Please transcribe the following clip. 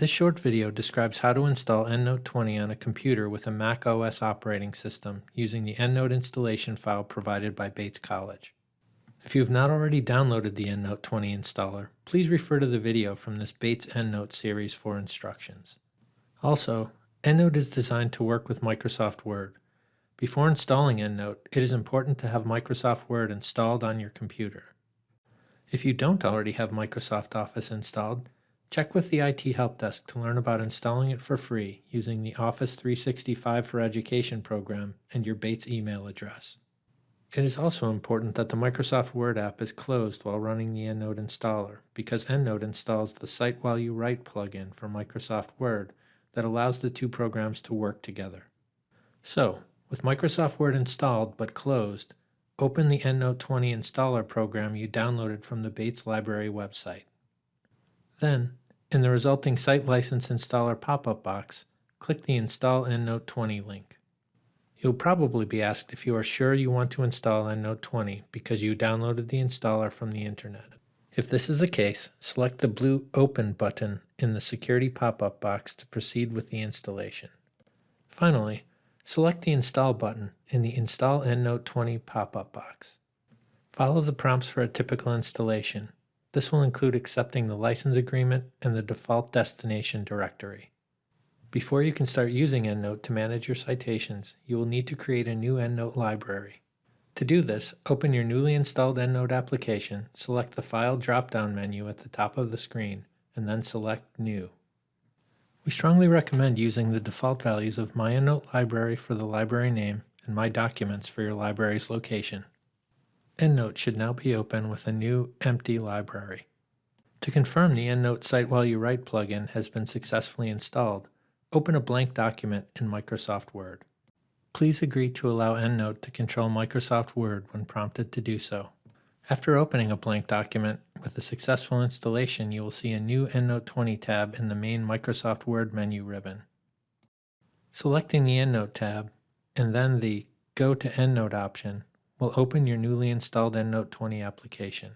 This short video describes how to install EndNote 20 on a computer with a Mac OS operating system using the EndNote installation file provided by Bates College. If you have not already downloaded the EndNote 20 installer, please refer to the video from this Bates EndNote series for instructions. Also, EndNote is designed to work with Microsoft Word. Before installing EndNote, it is important to have Microsoft Word installed on your computer. If you don't already have Microsoft Office installed, check with the IT Help Desk to learn about installing it for free using the Office 365 for Education program and your Bates email address. It is also important that the Microsoft Word app is closed while running the EndNote installer because EndNote installs the Cite While You Write plugin for Microsoft Word that allows the two programs to work together. So, with Microsoft Word installed but closed, open the EndNote 20 installer program you downloaded from the Bates Library website. Then, in the resulting Site License Installer pop-up box, click the Install EndNote 20 link. You'll probably be asked if you are sure you want to install EndNote 20 because you downloaded the installer from the internet. If this is the case, select the blue Open button in the Security pop-up box to proceed with the installation. Finally, Select the Install button in the Install EndNote 20 pop-up box. Follow the prompts for a typical installation. This will include accepting the license agreement and the default destination directory. Before you can start using EndNote to manage your citations, you will need to create a new EndNote library. To do this, open your newly installed EndNote application, select the File drop-down menu at the top of the screen, and then select New. We strongly recommend using the default values of My EndNote Library for the library name and My Documents for your library's location. EndNote should now be open with a new empty library. To confirm the EndNote Cite While You Write plugin has been successfully installed, open a blank document in Microsoft Word. Please agree to allow EndNote to control Microsoft Word when prompted to do so. After opening a blank document with a successful installation, you will see a new EndNote 20 tab in the main Microsoft Word menu ribbon. Selecting the EndNote tab and then the Go to EndNote option will open your newly installed EndNote 20 application.